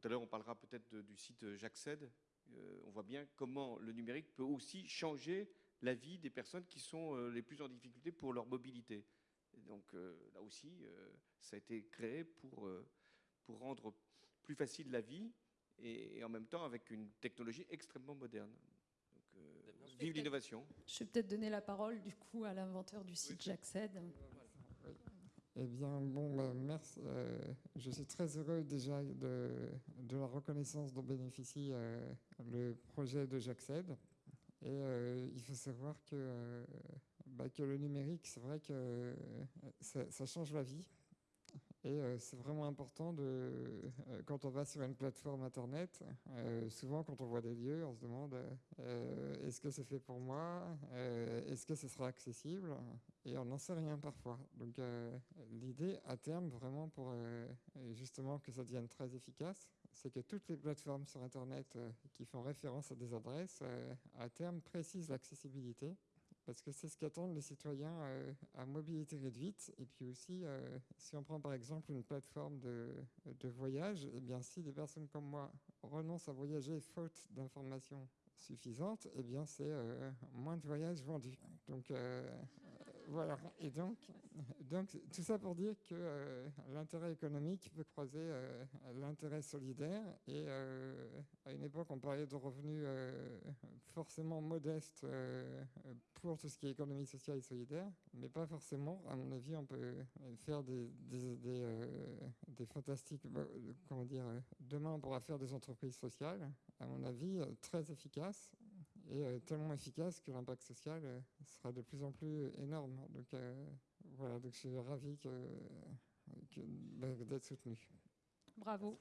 tout à l'heure, on parlera peut-être du site J'accède. on voit bien comment le numérique peut aussi changer la vie des personnes qui sont les plus en difficulté pour leur mobilité. donc là aussi, ça a été créé pour, pour rendre plus facile la vie et, en même temps avec une technologie extrêmement moderne. Donc, euh, vive l'innovation. Je vais peut-être donner la parole du coup à l'inventeur du site J'accède. Eh bien, bon, bah, merci. Euh, je suis très heureux déjà de, de la reconnaissance dont bénéficie euh, le projet de J'accède. Et il faut savoir que, bah, que le numérique, c'est vrai que ça, change la vie. Et euh, c'est vraiment important, de, euh, quand on va sur une plateforme Internet, euh, souvent quand on voit des lieux, on se demande est-ce que c'est fait pour moi Est-ce que ce sera accessible? Et on n'en sait rien parfois. Donc l'idée à terme, vraiment pour justement que ça devienne très efficace, c'est que toutes les plateformes sur Internet qui font référence à des adresses, à terme, précisent l'accessibilité parce que c'est ce qu'attendent les citoyens euh, à mobilité réduite. Et puis aussi, euh, si on prend par exemple une plateforme de, voyage, eh bien, si des personnes comme moi renoncent à voyager faute d'informations suffisante, eh bien c'est euh, moins de voyages vendus. Donc voilà. Et donc, donc tout ça pour dire que euh, l'intérêt économique peut croiser l'intérêt solidaire. Et à une époque, on parlait de revenus forcément modestes pour tout ce qui est économie sociale et solidaire, mais pas forcément. À mon avis, on peut faire des, des fantastiques. Comment dire Demain, on pourra faire des entreprises sociales. À mon avis, très efficaces et euh, tellement efficace que l'impact social euh, sera de plus en plus énorme. Donc euh, voilà, donc je suis ravi que, que, bah, d'être soutenu. Bravo.